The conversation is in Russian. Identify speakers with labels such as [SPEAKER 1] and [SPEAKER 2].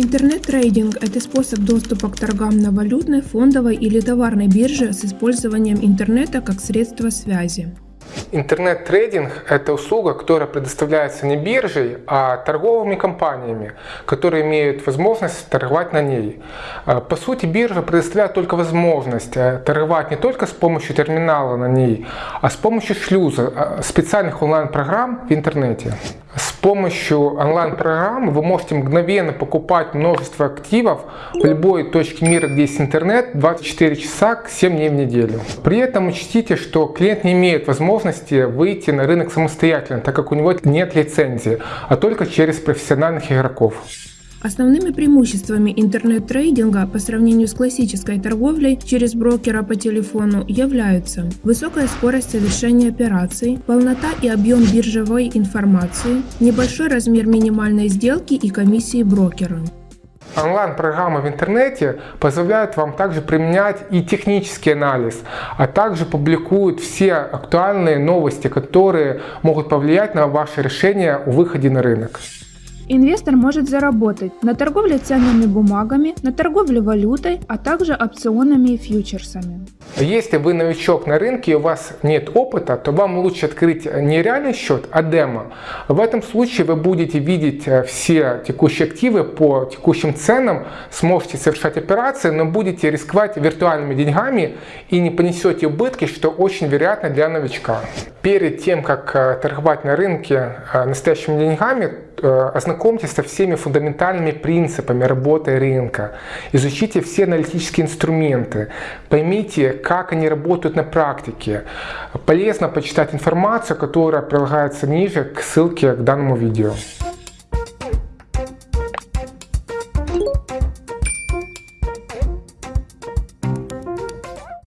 [SPEAKER 1] Интернет-трейдинг – это способ доступа к торгам на валютной, фондовой или товарной бирже с использованием интернета как средства связи.
[SPEAKER 2] Интернет-трейдинг – это услуга, которая предоставляется не биржей, а торговыми компаниями, которые имеют возможность торговать на ней. А, по сути, биржа предоставляет только возможность э, торговать не только с помощью терминала на ней, а с помощью шлюза, э, специальных онлайн-программ в интернете. Помощью онлайн-программы вы можете мгновенно покупать множество активов в любой точке мира, где есть интернет, 24 часа, 7 дней в неделю. При этом учтите, что клиент не имеет возможности выйти на рынок самостоятельно, так как у него нет лицензии, а только через профессиональных игроков.
[SPEAKER 1] Основными преимуществами интернет-трейдинга по сравнению с классической торговлей через брокера по телефону являются высокая скорость совершения операций, полнота и объем биржевой информации, небольшой размер минимальной сделки и комиссии брокера.
[SPEAKER 2] Онлайн-программы в интернете позволяют вам также применять и технический анализ, а также публикуют все актуальные новости, которые могут повлиять на ваше решение о выходе на рынок.
[SPEAKER 1] Инвестор может заработать на торговле ценными бумагами, на торговле валютой, а также опционами и фьючерсами.
[SPEAKER 2] Если вы новичок на рынке и у вас нет опыта, то вам лучше открыть не реальный счет, а демо. В этом случае вы будете видеть э, все текущие активы по текущим ценам, сможете совершать операции, но будете рисковать виртуальными деньгами и не понесете убытки, что очень вероятно для новичка. Перед тем, как э, торговать на рынке э, настоящими деньгами, ознакомьтесь со всеми фундаментальными принципами работы рынка, изучите все аналитические инструменты, поймите, как они работают на практике. Полезно почитать информацию, которая прилагается ниже к ссылке к данному видео.